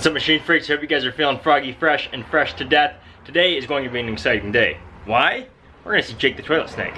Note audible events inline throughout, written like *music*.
What's up machine freaks? Hope you guys are feeling froggy fresh and fresh to death. Today is going to be an exciting day. Why? We're gonna see Jake the Toilet Snake.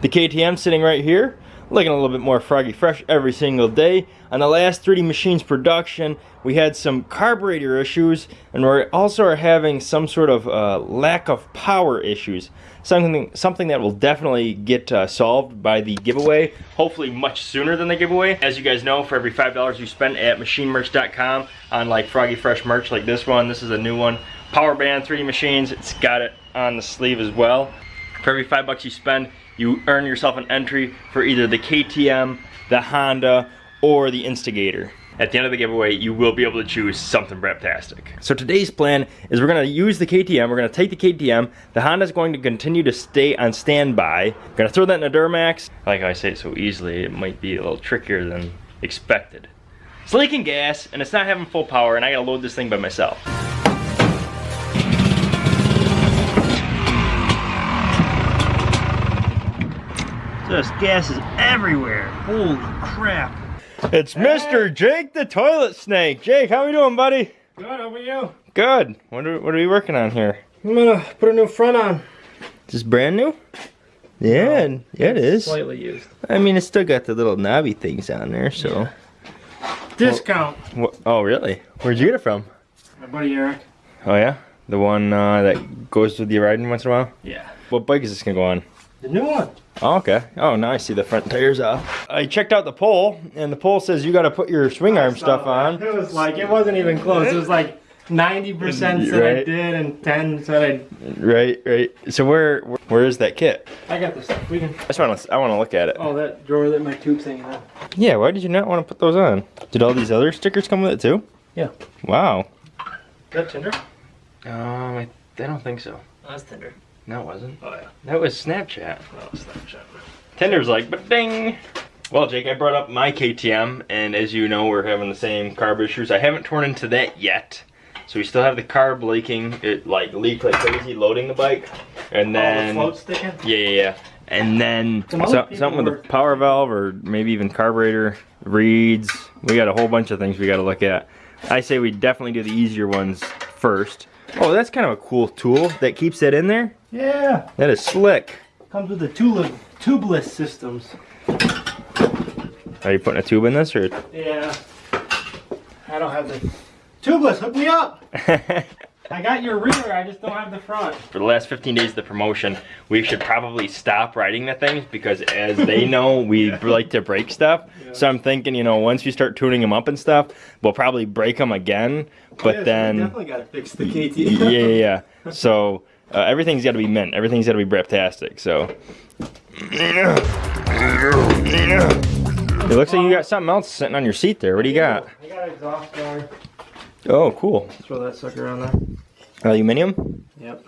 The KTM sitting right here, looking a little bit more froggy fresh every single day. On the last 3D Machines production, we had some carburetor issues, and we also are having some sort of uh, lack of power issues. Something, something that will definitely get uh, solved by the giveaway, hopefully much sooner than the giveaway. As you guys know, for every $5 you spend at machinemerch.com on like Froggy Fresh merch like this one, this is a new one, Power Band 3D Machines, it's got it on the sleeve as well. For every five bucks you spend, you earn yourself an entry for either the KTM, the Honda, or the Instigator. At the end of the giveaway, you will be able to choose something breptastic. So today's plan is we're gonna use the KTM, we're gonna take the KTM, the Honda's going to continue to stay on standby. We're gonna throw that in a Duramax. Like I say it so easily, it might be a little trickier than expected. It's leaking gas, and it's not having full power, and I gotta load this thing by myself. Just gas is everywhere. Holy crap. It's Mr. Jake the Toilet Snake. Jake, how we doing, buddy? Good, how about you? Good. What are, what are we working on here? I'm gonna put a new front on. Just brand new? Yeah, No, yeah, it is. Slightly used. I mean, it's still got the little knobby things on there, so. Discount. Wha- oh, really? Where'd you get it from? My buddy Eric. Oh, yeah? The one uh, that goes with you riding once in a while? Yeah. What bike is this gonna go on? The new one. Oh, okay. Oh, now I see the front tires off. I checked out the poll, and the poll says you gotta put your swing arm stuff on. It was like, it wasn't even close. It was like 90% said I did and 10 said I... Right, right. So where, where, where is that kit? I, I got this stuff. We can, I just want to, I want to look at it. oh, that drawer that my tube's hanging out. Yeah, why did you not want to put those on? Did all these other stickers come with it too? Yeah. Wow. Is that Tinder? Um, I, I don't think so. Oh, that's Tinder. No, it wasn't. Oh, yeah. That was Snapchat. Oh, Snapchat. Tinder's like, but ding. Well, Jake, I brought up my KTM, and as you know, we're having the same carb issues. I haven't torn into that yet. So we still have the carb leaking. It like leaked like crazy loading the bike. And Oh, then the sticking? Yeah, yeah, yeah. And then so, something with were- a power valve or maybe even carburetor, reeds. We got a whole bunch of things we got to look at. I say we definitely do the easier ones first. Oh, that's kind of a cool tool that keeps it in there. Yeah. That is slick. Comes with the tubeless, tubeless systems. Are you putting a tube in this or? Yeah. I don't have the tubeless. Hook me up. *laughs* I got your rear. I just don't have the front. For the last 15 days of the promotion, we should probably stop riding the things because as they *laughs* know, we like to break stuff. So I'm thinking, you know, once we start tuning them up and stuff, we'll probably break them again. But oh, Yes, we then. definitely got to fix the KT. yeah, yeah, yeah. *laughs* So uh, everything's got to be mint. Everything's got to be breptastic. So it looks like you got something else sitting on your seat there. What do you got? I got an exhaust door. Oh, cool. Throw that sucker on there. Aluminium. Yep.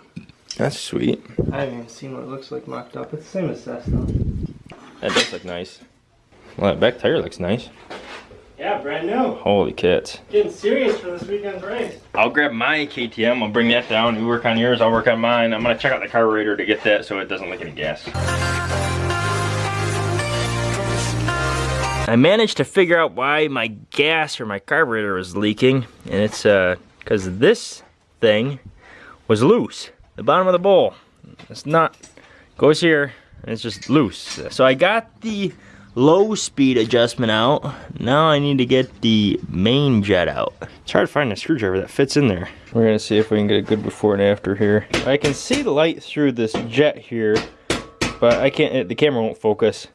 That's sweet. I haven't even seen what it looks like mocked up. It's the same as Cessna. That does look nice. Well, that back tire looks nice. Yeah, brand new. Holy kits. Getting serious for this weekend's race. I'll grab my KTM. I'll bring that down. You work on yours. I'll work on mine. I'm gonna check out the carburetor to get that so it doesn't leak any gas. I managed to figure out why my gas or my carburetor was leaking, and it's uh because this thing was loose. The bottom of the bowl. It's not goes here and it's just loose. So I got the low speed adjustment out. Now I need to get the main jet out. It's hard to find a screwdriver that fits in there. We're gonna see if we can get a good before and after here. I can see the light through this jet here, but I can't, the camera won't focus.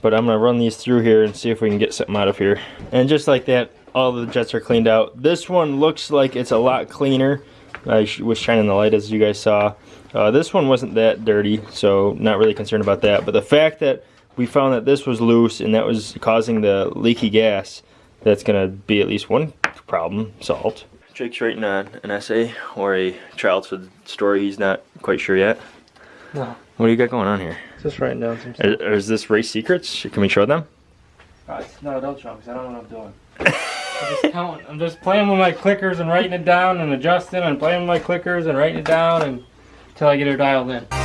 But I'm gonna run these through here and see if we can get something out of here. And just like that, all the jets are cleaned out. This one looks like it's a lot cleaner. I was shining the light as you guys saw. Uh, this one wasn't that dirty, so not really concerned about that. But the fact that we found that this was loose and that was causing the leaky gas, that's gonna be at least one problem solved. Jake's writing a, an essay or a childhood story. He's not quite sure yet. No. What do you got going on here? Just writing down some stuff. Is, is this race secrets? Can we show them? Guys, no, don't show because I don't know what I'm doing. *laughs* I'm just counting. I'm just playing with my clickers and writing it down and adjusting and playing with my clickers and writing it down and until I get her dialed in.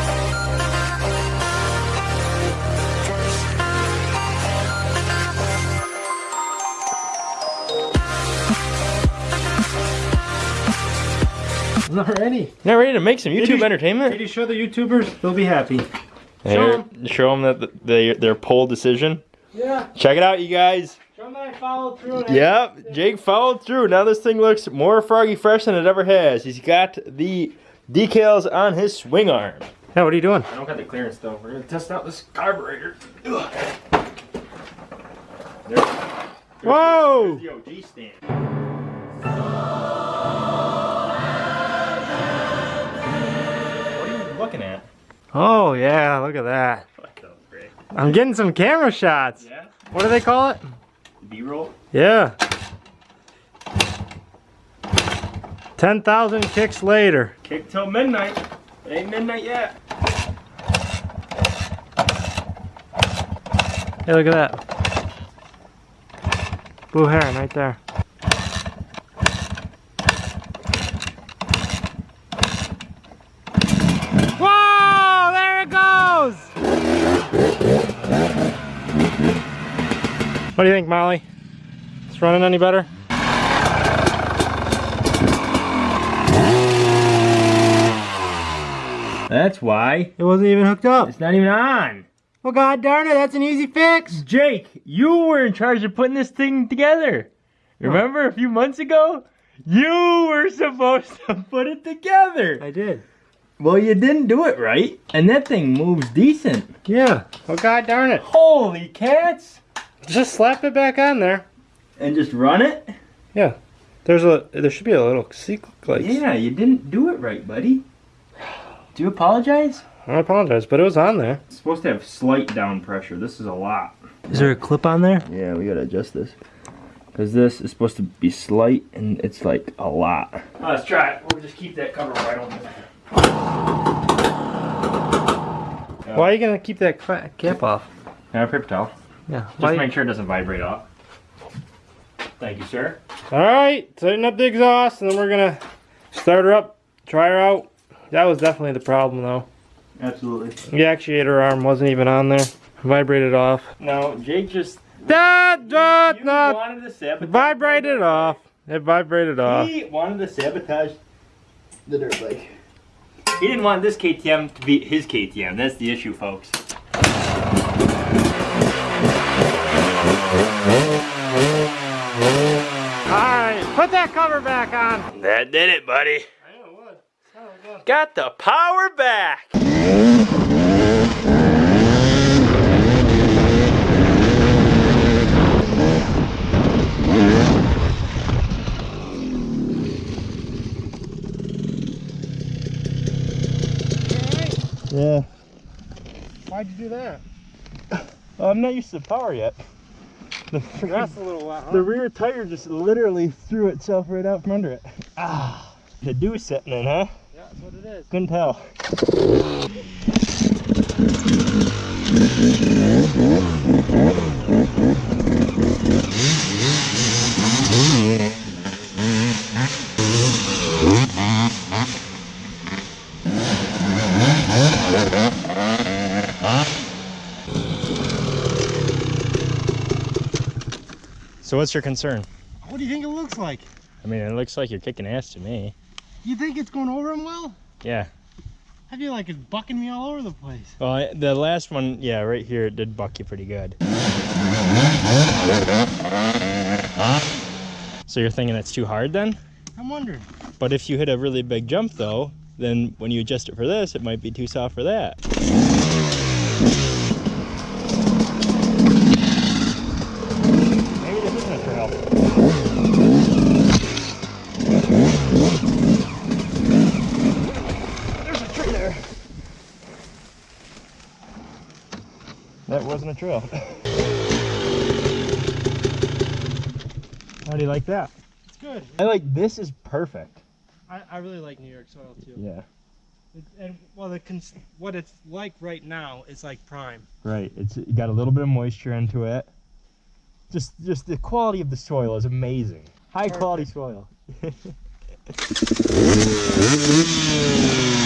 I'm *laughs* not ready. Not ready to make some Did YouTube you- entertainment? Did you show the YouTubers? They'll be happy. Here, show them that they, their poll decision. Yeah. Check it out, you guys. Show them that I followed through. Yep, Jake followed through. Now this thing looks more froggy fresh than it ever has. He's got the decals on his swing arm. Yeah, what are you doing? I don't got the clearance though. We're gonna test out this carburetor. Whoa! the OG stand. Oh yeah, look at that. I'm getting some camera shots. Yeah. What do they call it? B-roll. Yeah. 10,000 kicks later. Kick till midnight. It ain't midnight yet. Hey, look at that. Blue heron right there. Whoa! There it goes! What do you think, Molly? It's running any better? That's why It wasn't even hooked up. it's not even on. Well, god darn it, that's an easy fix. Jake, you were in charge of putting this thing together. Remember a few months ago? You were supposed to put it together. I did. Well, you didn't do it right, and that thing moves decent. Yeah. Well, god darn it. Holy cats! Just slap it back on there. And just run it? Yeah. There's a there should be a little sequence. Like, Yeah, you didn't do it right, buddy. Do you apologize? I apologize, but it was on there. It's supposed to have slight down pressure. This is a lot. Is there a clip on there? Yeah, we gotta adjust this. Because this is supposed to be slight, and it's like a lot. let's try it. We'll just keep that cover right on there. Why are you gonna keep that cap off? Yeah, paper towel. Yeah. Just Why? make sure it doesn't vibrate off. Thank you, sir. All right, tighten up the exhaust, and then we're gonna start her up, try her out. That was definitely the problem, though. Absolutely. The actuator arm wasn't even on there. Vibrated off. No, Jake just That da, you da. wanted to sabotage. Vibrated off. It vibrated off. He wanted to sabotage the dirt bike. He didn't want this KTM to be his KTM. That's the issue, folks. All right, put that cover back on. That did it, buddy. Got the power back. Yeah. Why'd you do that? Uh, I'm not used to the power yet. *laughs* The, freaking- That's a little loud. the rear tire just literally threw itself right out from under it. Ah. The dew setting in, huh? Yeah, that's what it is. Couldn't tell. So what's your concern? What do you think it looks like? I mean, it looks like you're kicking ass to me. You think it's going over him well? Yeah. I feel like it's bucking me all over the place. Well, I- the last one, yeah, right here, it did buck you pretty good. So you're thinking it's too hard then? I'm wondering. But if you hit a really big jump though, then when you adjust it for this, it might be too soft for that. Maybe this isn't a trail. There's a tree there. That wasn't a trail. How do you like that? It's good. I like this is perfect. I, I really like New York soil too. Yeah. It, and well, the cons- what it's like right now is like prime. Right. It's got a little bit of moisture into it. Just just the quality of the soil is amazing. High quality soil. *laughs*